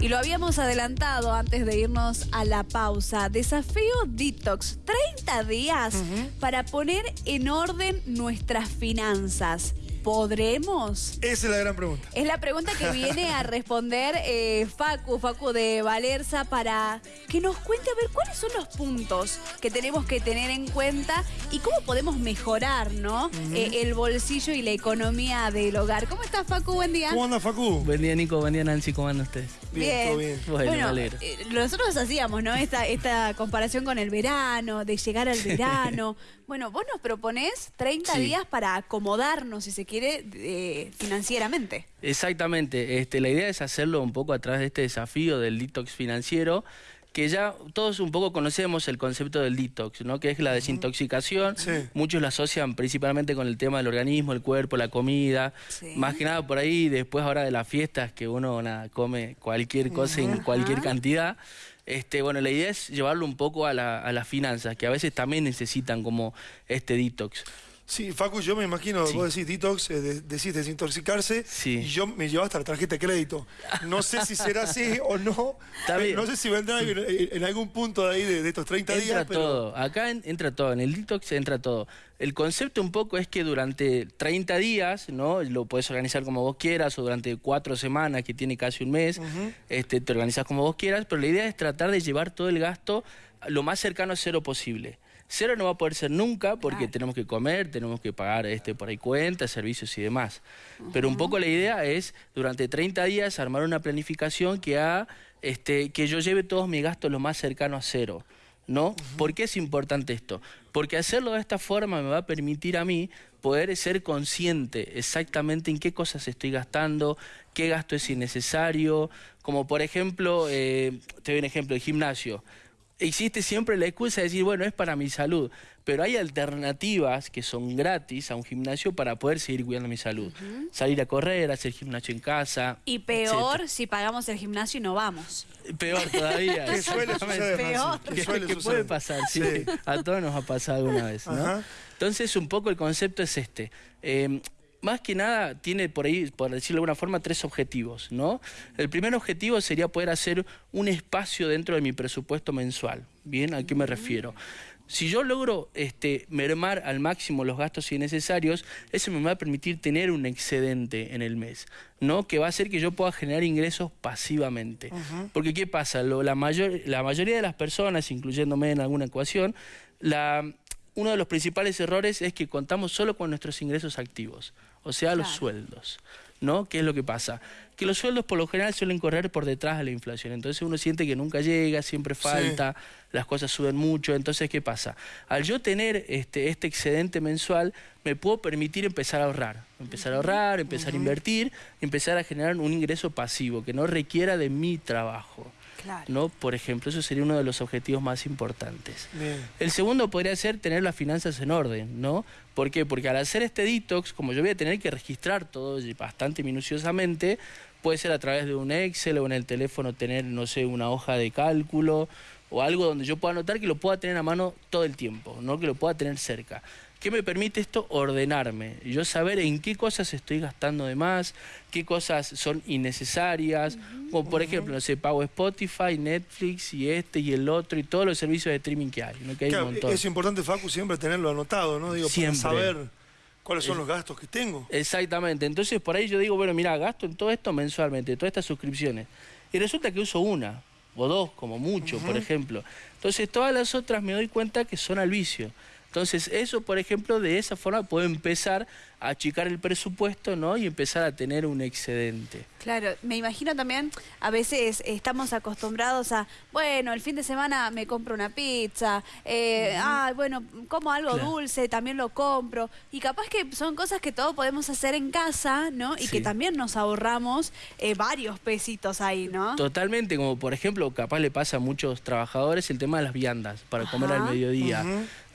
Y lo habíamos adelantado antes de irnos a la pausa. Desafío Detox. 30 días para poner en orden nuestras finanzas. ¿Podremos? Esa es la gran pregunta. Es la pregunta que viene a responder eh, Facu, Facu de Valerza, para que nos cuente a ver cuáles son los puntos que tenemos que tener en cuenta y cómo podemos mejorar, ¿no? Eh, el bolsillo y la economía del hogar. ¿Cómo estás, Facu? Buen día. ¿Cómo anda, Facu? Buen día, Nico. Buen día, Nancy. ¿Cómo andan ustedes? Bien, todo bien. Bueno, eh, nosotros hacíamos, ¿no? Esta, esta comparación con el verano, de llegar al verano. bueno, vos nos proponés 30 días para acomodarnos, si se quiere, eh, financieramente. Exactamente. Este, la idea es hacerlo un poco a través de este desafío del detox financiero que ya todos un poco conocemos el concepto del detox, ¿no? que es la desintoxicación. Muchos lo asocian principalmente con el tema del organismo, el cuerpo, la comida. Más que nada por ahí, después ahora de las fiestas, que uno come cualquier cosa en cualquier cantidad. Este, bueno, la idea es llevarlo un poco a, la, a las finanzas, que a veces también necesitan como este detox. Sí, Facu, yo me imagino, vos decís detox, eh, decís desintoxicarse, y yo me llevo hasta la tarjeta de crédito. No sé si será así o no. Eh, no sé si vendrá en, en, algún punto de ahí de, estos 30 días. Entra todo, acá entra todo, en el detox entra todo. El concepto un poco es que durante 30 días, ¿no? Lo puedes organizar como vos quieras, o durante cuatro semanas, que tiene casi un mes, este, te organizas como vos quieras, pero la idea es tratar de llevar todo el gasto lo más cercano a cero posible. Cero no va a poder ser nunca porque tenemos que comer, tenemos que pagar este, por ahí cuentas, servicios y demás. Pero un poco la idea es, durante 30 días, armar una planificación que haga este, que yo lleve todos mis gastos lo más cercano a cero. ¿no? ¿Por qué es importante esto? Porque hacerlo de esta forma me va a permitir a mí poder ser consciente exactamente en qué cosas estoy gastando, qué gasto es innecesario, como por ejemplo, eh, te doy un ejemplo, el gimnasio existe siempre la excusa de decir, bueno, es para mi salud, pero hay alternativas que son gratis a un gimnasio para poder seguir cuidando mi salud. Salir a correr, hacer gimnasio en casa. Y peor si pagamos el gimnasio y no vamos. Peor todavía. ¿Qué suele suceder? Peor. ¿Qué, puede pasar? Sí. A todos nos ha pasado alguna vez. ¿no? Entonces, un poco el concepto es este. Eh, más que nada tiene por ahí, por decirlo de alguna forma, tres objetivos, ¿no? El primer objetivo sería poder hacer un espacio dentro de mi presupuesto mensual. ¿Bien? ¿A qué me refiero? Si yo logro este, mermar al máximo los gastos innecesarios, eso me va a permitir tener un excedente en el mes, ¿no? Que va a hacer que yo pueda generar ingresos pasivamente. Porque ¿qué pasa? la, mayor, la mayoría de las personas, incluyéndome en alguna ecuación, la, uno de los principales errores es que contamos solo con nuestros ingresos activos o sea, los sueldos. ¿No? ¿Qué es lo que pasa? Que los sueldos por lo general suelen correr por detrás de la inflación. Entonces uno siente que nunca llega, siempre falta, las cosas suben mucho. Entonces, ¿qué pasa? Al yo tener este, este excedente mensual, me puedo permitir empezar a ahorrar. Empezar a ahorrar, empezar a invertir, empezar a generar un ingreso pasivo que no requiera de mi trabajo. ¿No? Por ejemplo, eso sería uno de los objetivos más importantes. El segundo podría ser tener las finanzas en orden, ¿no? ¿Por qué? Porque al hacer este detox, como yo voy a tener que registrar todo bastante minuciosamente, puede ser a través de un Excel o en el teléfono tener, no sé, una hoja de cálculo o algo donde yo pueda anotar que lo pueda tener a mano todo el tiempo, ¿no? Que lo pueda tener cerca. ¿Qué me permite esto? Ordenarme. Yo saber en qué cosas estoy gastando de más, qué cosas son innecesarias. Como por ejemplo, no sé, pago Spotify, Netflix y este y el otro y todos los servicios de streaming que hay. Es importante, Facu, siempre tenerlo anotado, ¿no? Digo, para saber cuáles son los gastos que tengo. Exactamente. Entonces por ahí yo digo, bueno, mira, gasto en todo esto mensualmente, todas estas suscripciones. Y resulta que uso una o dos, como mucho, por ejemplo. Entonces todas las otras me doy cuenta que son al vicio. Entonces, eso, por ejemplo, de esa forma puedo empezar achicar el presupuesto, ¿no? Y empezar a tener un excedente. Claro, me imagino también, a veces estamos acostumbrados a, bueno, el fin de semana me compro una pizza, eh, ah, bueno, como algo dulce, también lo compro. Y capaz que son cosas que todos podemos hacer en casa, ¿no? Y que también nos ahorramos eh, varios pesitos ahí, ¿no? Totalmente, como por ejemplo, capaz le pasa a muchos trabajadores el tema de las viandas para comer al mediodía.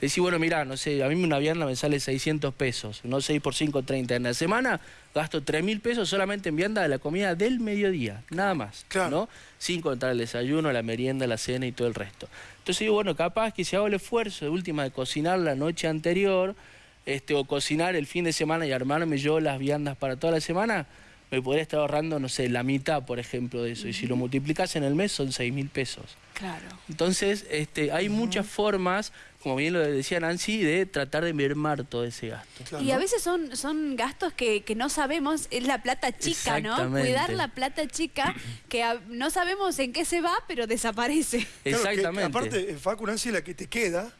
Decir, bueno, mira, no sé, a mí una vianda me sale 600 pesos, no 6 por 5, 30. En la semana gasto 3 mil pesos solamente en vianda de la comida del mediodía, nada más, ¿no? Sin contar el desayuno, la merienda, la cena y todo el resto. Entonces digo, bueno, capaz que si hago el esfuerzo de última de cocinar la noche anterior, este, o cocinar el fin de semana y armarme yo las viandas para toda la semana, me podría estar ahorrando, no sé, la mitad, por ejemplo, de eso. Y si lo multiplicas en el mes son 6 mil pesos. Claro. Entonces, este, hay muchas formas como bien lo decía Nancy, de tratar de mermar todo ese gasto. Y a veces son, son gastos que, no sabemos, es la plata chica, ¿no? Cuidar la plata chica, que no sabemos en qué se va, pero desaparece. Exactamente. aparte, Facu, Nancy, la que te queda,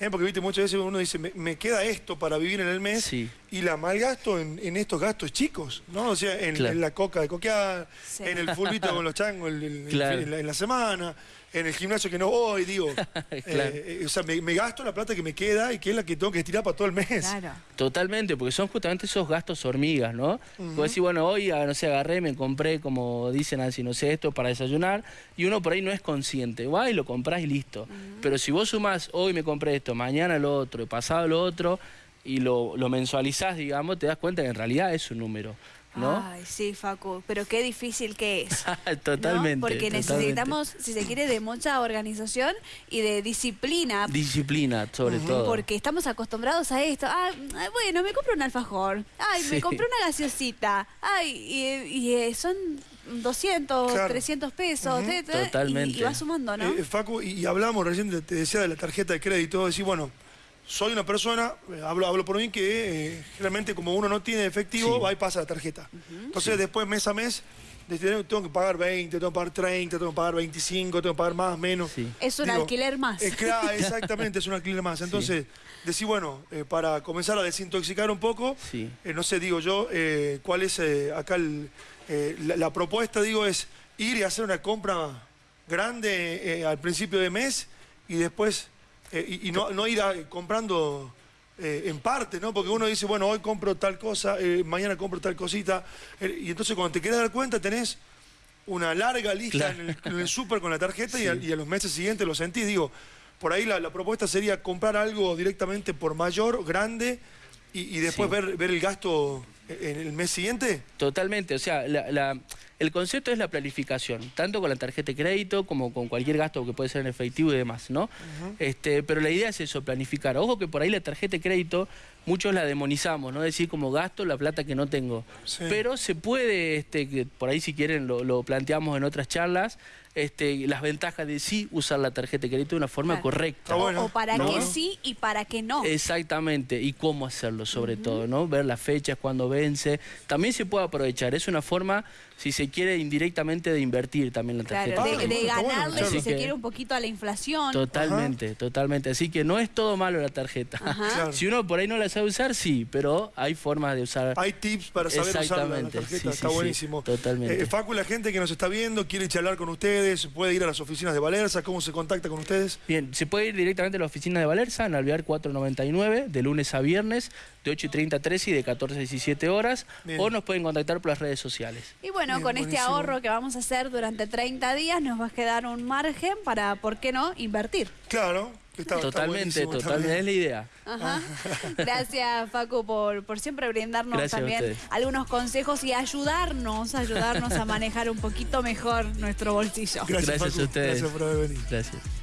¿eh? porque viste, muchas veces uno dice, me, queda esto para vivir en el mes, y la malgasto en, en estos gastos chicos, ¿no? O sea, en, la coca de coquear, en el fulbito con los changos en la semana en el gimnasio que no voy, digo. Eh, eh, o sea, me, gasto la plata que me queda y que es la que tengo que estirar para todo el mes. Claro. Totalmente, porque son justamente esos gastos hormigas, ¿no? Uh decir, bueno, hoy, ah, no sé, agarré, me compré, como dicen así, no sé, esto para desayunar, y uno por ahí no es consciente. Va y lo compras y listo. Pero si vos sumás, hoy me compré esto, mañana lo otro, pasado lo otro, y lo, lo mensualizás, digamos, te das cuenta que en realidad es un número. Ay, sí, Facu, pero qué difícil que es. totalmente. Porque necesitamos, si se quiere, de mucha organización y de disciplina. Disciplina, sobre todo. Porque estamos acostumbrados a esto. Ah, bueno, me compro un alfajor. Ay, me compré una gaseosita. Ay, y, eh, son 200, 300 pesos. Totalmente. Y, va sumando, ¿no? Eh, Facu, y, hablamos recién, te decía de la tarjeta de crédito, decir, bueno, soy una persona, eh, hablo, hablo por mí, que eh, realmente como uno no tiene efectivo, va y pasa la tarjeta. Entonces después mes a mes tengo que pagar 20, tengo que pagar 30, tengo que pagar 25, tengo que pagar más, menos. Es un alquiler más. exactamente, es un alquiler más. Entonces, decir, bueno, eh, para comenzar a desintoxicar un poco, no sé, digo yo, cuál es acá la, la, propuesta, digo, es ir y hacer una compra grande al principio de mes y después eh, y, no, ir comprando eh, en parte, ¿no? Porque uno dice, bueno, hoy compro tal cosa, eh, mañana compro tal cosita. y entonces cuando te quieres dar cuenta tenés una larga lista en el, súper con la tarjeta y, a, los meses siguientes lo sentís. Digo, por ahí la, propuesta sería comprar algo directamente por mayor, grande, y, después ver, ver el gasto en el mes siguiente. Totalmente, o sea, la el concepto es la planificación, tanto con la tarjeta de crédito como con cualquier gasto que puede ser en efectivo y demás, ¿no? este, pero la idea es eso, planificar. Ojo que por ahí la tarjeta de crédito muchos la demonizamos, ¿no? Decir como gasto la plata que no tengo. Pero se puede, este, por ahí si quieren lo planteamos en otras charlas, este, las ventajas de sí usar la tarjeta de crédito de una forma correcta. O, para qué sí y para qué no. Exactamente, y cómo hacerlo sobre todo, ¿no? Ver las fechas, cuando También se puede aprovechar, es una forma, si se quiere, indirectamente de invertir también la tarjeta. Claro, de, ganarle, si se quiere, un poquito a la inflación. Totalmente, totalmente. Así que no es todo malo la tarjeta. Si uno por ahí no la sabe usar, sí, pero hay formas de usar. Hay tips para saber usar la, tarjeta, está buenísimo. totalmente. Eh, Facu, la gente que nos está viendo quiere charlar con ustedes ¿Se puede ir a las oficinas de Valerza? ¿Cómo se contacta con ustedes? Bien, se puede ir directamente a la oficina de Valerza, en Alvear 499, de lunes a viernes, de 8 y 30 a 13 y de 14 a 17 horas, o nos pueden contactar por las redes sociales. Y bueno, con este ahorro que vamos a hacer durante 30 días, nos va a quedar un margen para, ¿por qué no?, invertir. Claro, totalmente, totalmente es la idea. Gracias, Paco, por, por siempre brindarnos también algunos consejos y ayudarnos, ayudarnos a manejar un poquito mejor nuestro bolsillo. Gracias, a ustedes. Gracias por haber venido. Gracias.